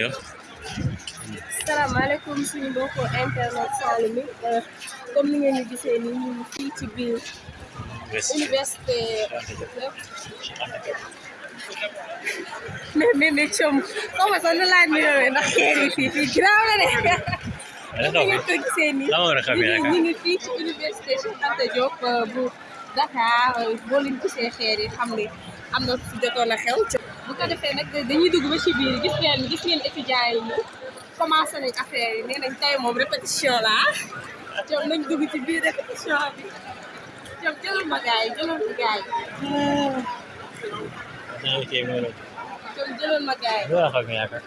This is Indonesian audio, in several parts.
Yow. salaamaaleykum suñu mbokku internet Saloum yi comme ni ngeen ñu gisee nii ñu ngi fii ci biir université mais mais mais com xaw ma sax nu laa nuyoo ndax kër yi fii fii giraaw la de. Ni tahu. ngeen ko gisee nii ñu ngi ñu ngi fii ci université Cheikh Anta Diop bu Dakar. Boo leen gisee xeer yi xam ne am na fi jotoon a xew bu ko defee nag dañuy dugg ba ci biir gis ngeen gis ngeen étudiants yi ñu commencé nañ affaire yi nee nañ tey moom répétition la ñoom nañ dugg ci biir répétition bi ñoom jëlal ma gars yi jëlal ma gars yi Nah, oke, mau. ñoom jëlal ma gars yi Dua kami akan.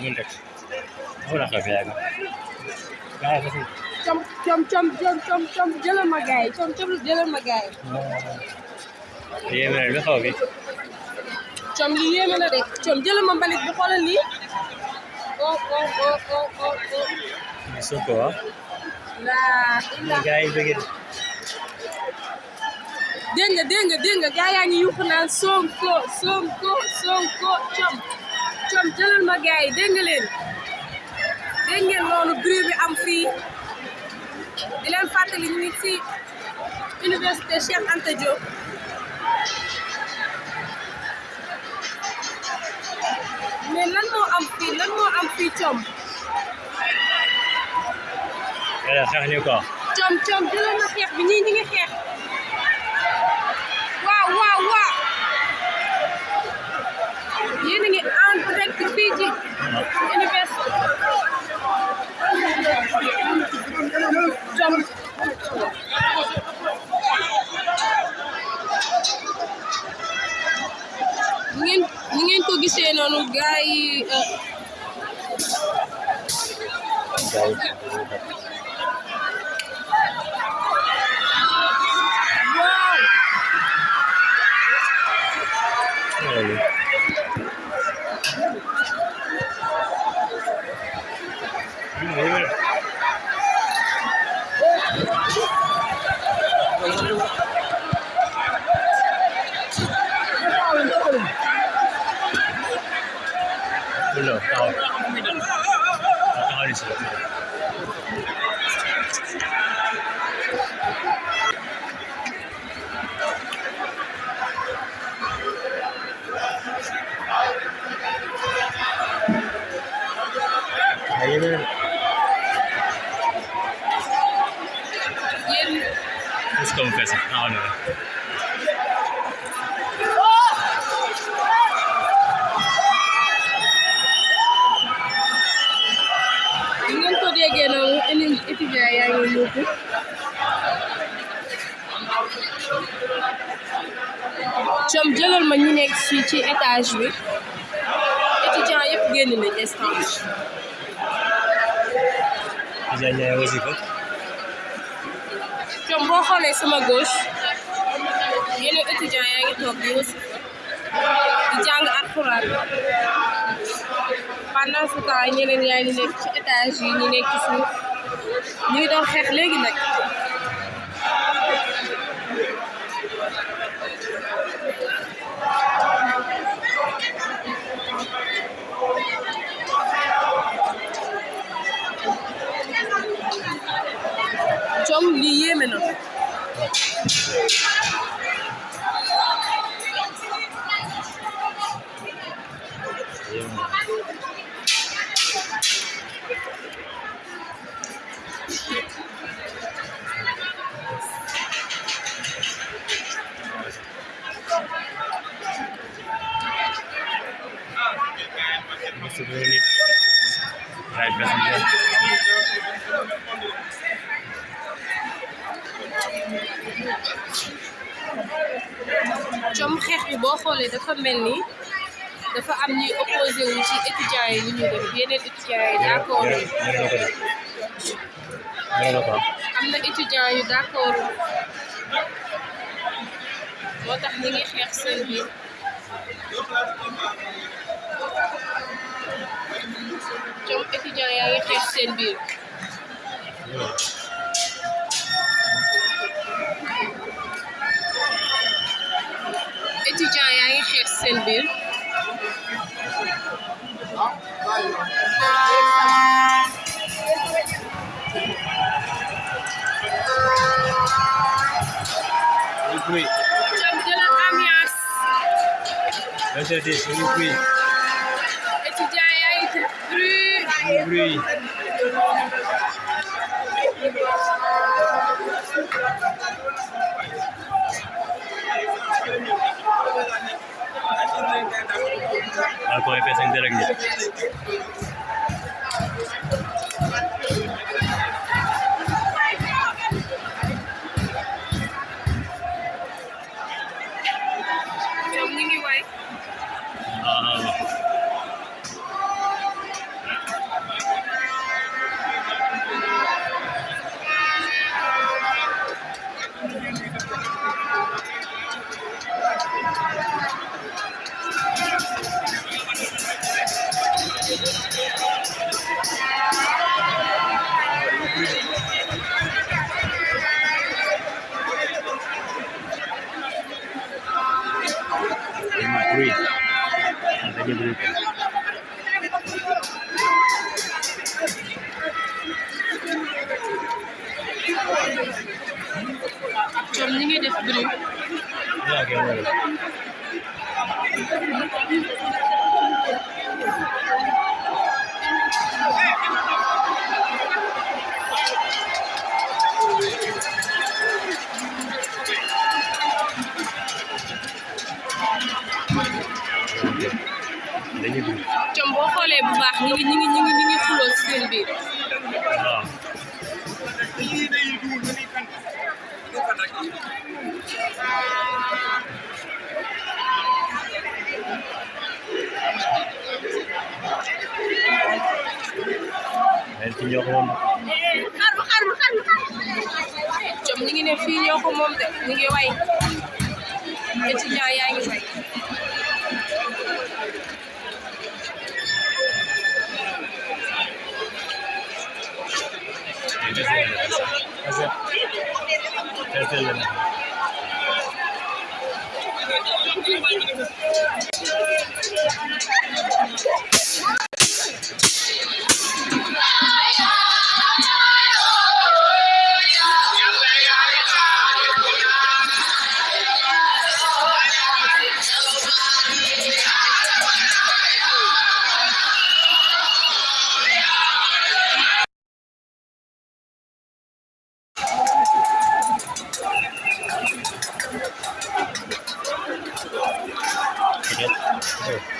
Minta. Dua kami akan. Gaya kasi. com com com com com com jëlal ma gars com com jëlal ma gars yi Iya, benar. Bi. com lii yéeme na de com jëlal ma mbalit bi xoolal lii oh oh oh oh oh oh Suko ah. laa ilaa Gaya begitu. dégg nga dégg nga dégg nga gaa yaa ngi yuuxu naan Sonko Sonko Sonko com com jëlal ma gaa yi dégg nga leen dégg ngeen loolu bruit bi am fii di leen fàttali ñu ngi ci université Cheikh Anta Diop mais lan moo am fii lan moo am fii com Ada kah ni kau? com com jëlal ma xeex bi ñii ñi ngi xeex waaw waaw waaw yéen a ngi en direct fii ci université ko gisee noonu gars yi ci étage bi étudiant yëpp génn nañ instant Bisa nyaya wasifa. boo xoolee sama gauche yeneen étudiant yaa ngi toog di wasifa di jàng alxuraan. Pendant ce temps ñeneen yaa ngi nekk ci étage yi ñu nekk ci suuf. Ñu ngi doon xeex léegi nag. Saul ni Yemena. Mel ni dafa am ñuy opposé wu ci étudiants yi ñu ñu def yeneen étudiants yi d'accord am na étudiants yu d'accord moo tax ñi ngi xeex seen biir com étudiants yaa ngi xeex seen biir Le bruit. ambiance le bruit. étudiant bruit Le bruit. कोई में पैसे रख दिया। Ñu ngi ñu ngi ñu ngi ñu ngi xuloo ci seen biir Waaw. Ci ñoo ko moom. xaru xaru ñoom ñu ngi ne fii ñoo ko moom de ñu ngi way just did it. yet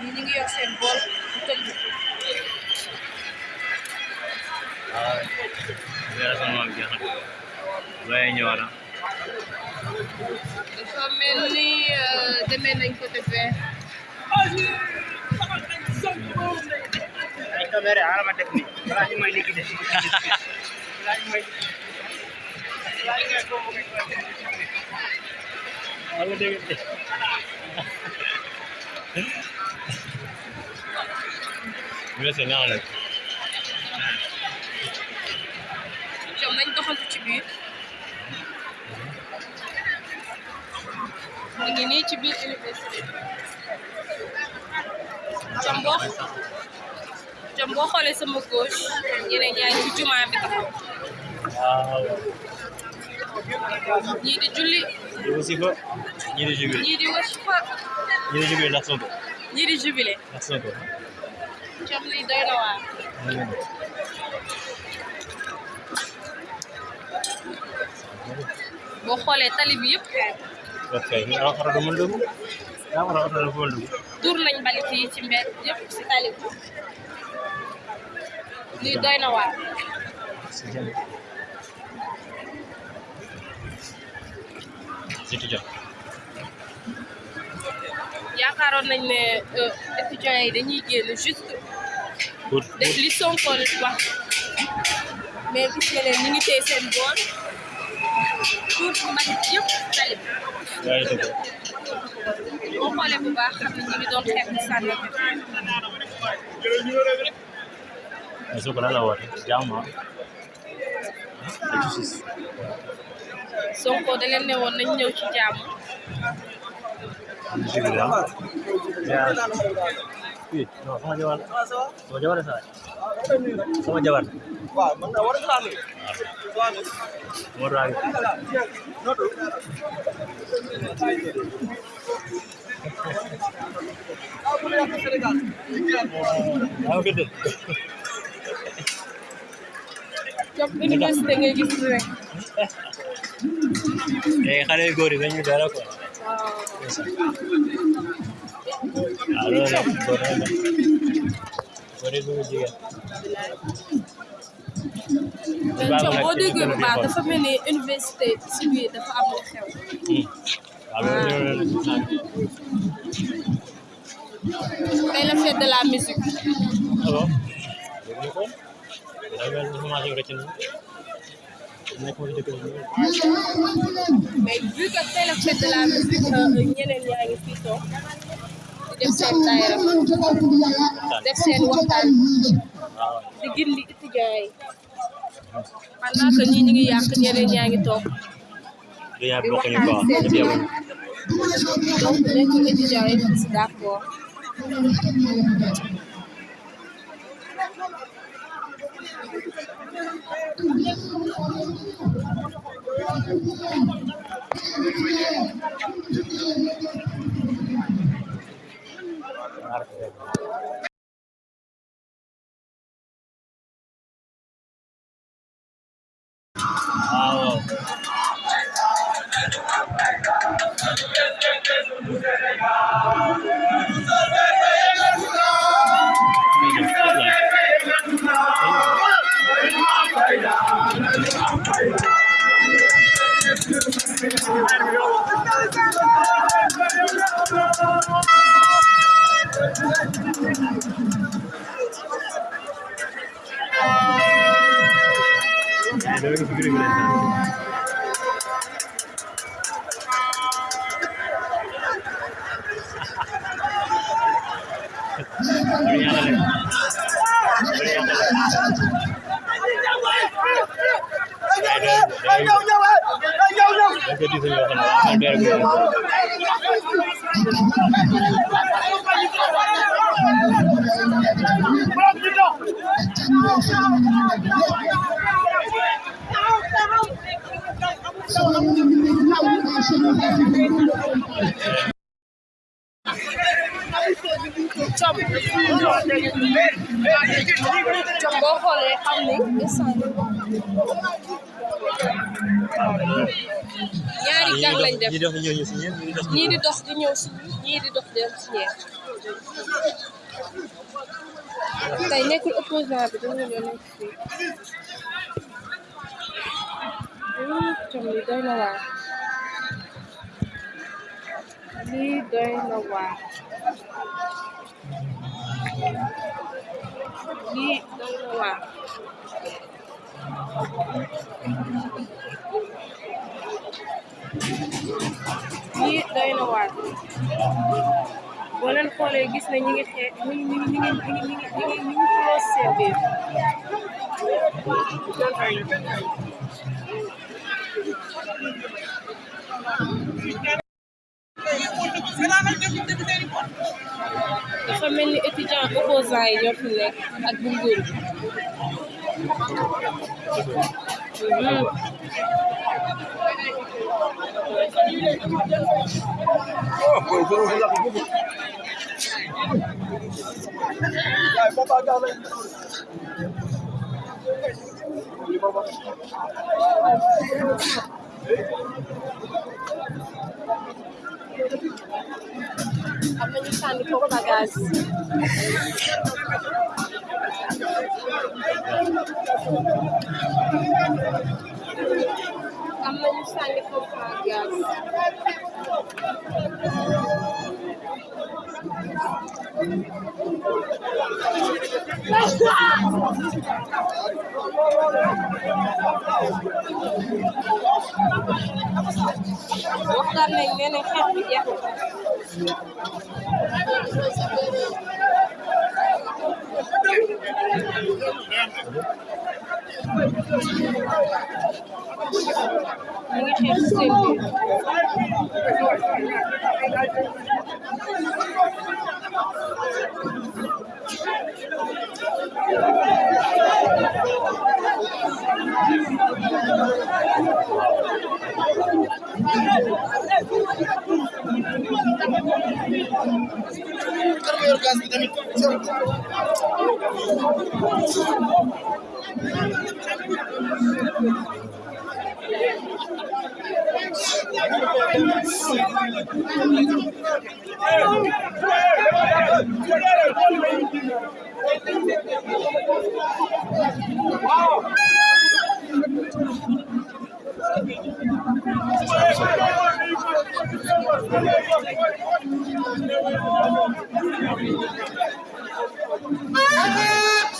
ñi ñu ngi yor seen bool bu ya. Son más viejas. Vaya ñëwaat dafa mel ni demee nañ côté vert ay caméra ara ma def ni balaa ñu may liggéey def balaa ñu may Wala dégg nga Merci naa la. ñoom nañ doxantu ci biir ñu ngi nii ci biir université jam boo jam boo xoolee sama gauche ci bi taxaw Waaw. di julli Di wasifa, ñii di jubilé. ñii di wasifa Ñii di jubilé ndax Sonko. ñii di jubilé Ndax Sonko. jam lii doy na waar boo xoolee tali bi yëpp Ok, ñu am oto du mën dugg. Daa war a oto du mën dugg. tuur nañ mbalit yi ci mbedd yëpp ci tali bi lii doy na waar Jëm. Yaakaaroon nañ ne euh, étudiants yi dañuy génn juste Pour li Sonko wax mais gis nga leen ñu ngi téye seen bool tuur mbalit yëpp tali boo xoolee bu baax xam ne ñu ngi doon xeex di sànni Mais Sonko lan la woote? Jàmm ah. Sonko da leen ne woon nañ ñëw ci jàmm non sama jabar la. Sama jabar la saa. Sama jabar la. waaw man na war a xaar Moo tax yaa ngi fi dégg. jox université ngay gis rek Eh, xale yu góor yi dañuy dara quoi. waaw waaw loolu la góor la nag. góor yi bëgg jigéen. mais Baax Thiam na boo ci déggee bu gën a baax di dafa mel ni université ci biir dafa am lu xew waaw loolu la loolu la. tey la fête de la musique mais vu que tey la fête de la musique ñeneen yaa ngi fii toog di def seen daayira def seen waxtaan di gindi étudiants yi pendant que ñii ñu ngi yàq ñeneen yaa ngi toog ñu quoi. ñëpp yemuñu. donc nekk étudiants yi si d'accord waaw. rek ci juróomi lañ naan ñu xam ni instant ñaari gang lañ def ñi dox ñëw ñu si ñi di dox di ñëw di dox opposant bi dañu ñoo nekk na waar lii doy na waar lii doy na waar boo leen xoolee gis ne ñi ngi xee ñi ngi ñi ngi ñi ngi ñi ngi ñi ngi ñi ngi xuloo seen biir dafa mel étudiant opposant yi ñoo fi nekk ak bu amenyishani koko bagazi amenyishani koko guys? waxtaan nañ nee xeex bi jeex ñu ngi xeex seen Ah!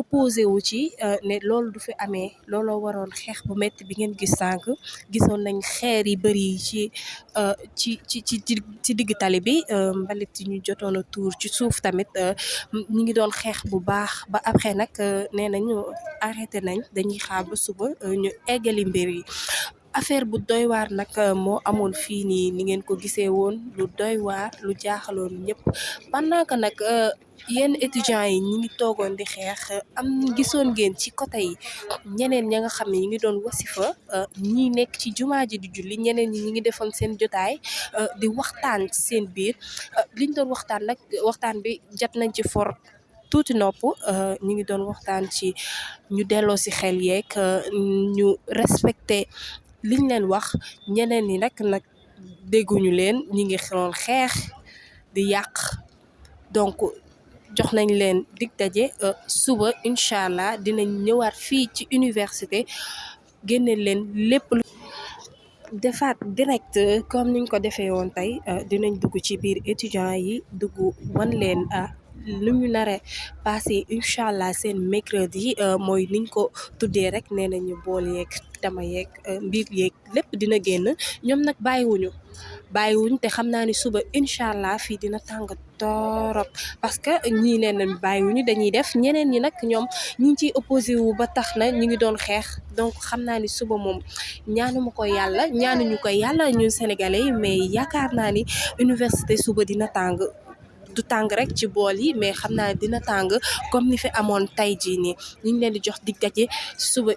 opposé wu ci ne loolu du fi amee. Looloo waroon xeex bu metti bi ngeen gis sànq. Gisoon nañ xeer yi bëri ci ci ci ci ci digg tali bi. Mbalit yi ñu jotoon a tuur ci suuf après yi affaire bu doy waar nag moo amoon fii nii ni ngeen ko gisee woon lu doy waar lu jaaxaloon ñëpp pendant que nag yenn étudiants yi ñi ngi toogoon di xeex am gisoon ngeen ci côté yi ñeneen ña nga xam ne ñi ngi doon wasifa ñi nekk ci jumaa ji di julli ñeneen ñi ñi ngi defoon seen jotaay di waxtaan ci seen biir. Liñ doon waxtaan nag waxtaan bi jot nañ ci for tuuti nopp ñu ngi doon waxtaan ci ñu delloo si xel yeeg ñu respecté liñ leen wax ñeneen ñi nag donc jox nañ leen dig daje suba incha allah dinañ ñëwaat université génne leen lépp lu defaat direct comme niñ ko defee woon tey dinañ ci biir étudiants lu ñu naree passé incha allah seen mercredi mooy niñ ko tuddee rek nee nañu bool yeeg tama yeeg mbiir yeeg lépp dina génn. Ñoom nag bàyyiwuñu bàyyiwuñ te xam naa ni suba incha allah fii dina tàng torop. Parce que ñii nee nañ bàyyiwuñu dañuy def ñeneen ñi nag ñoom ñi ciy opposé wu ba tax na ñu ngi doon xeex. Donc xam naa ni suba moom ñaanuma ko yàlla ñaanuñu ko yàlla ñun sénégalais mais yaakaar naa ni université suba dina tàng. Du tàng rek ci bool yi mais xam dina comme ni fi amoon suba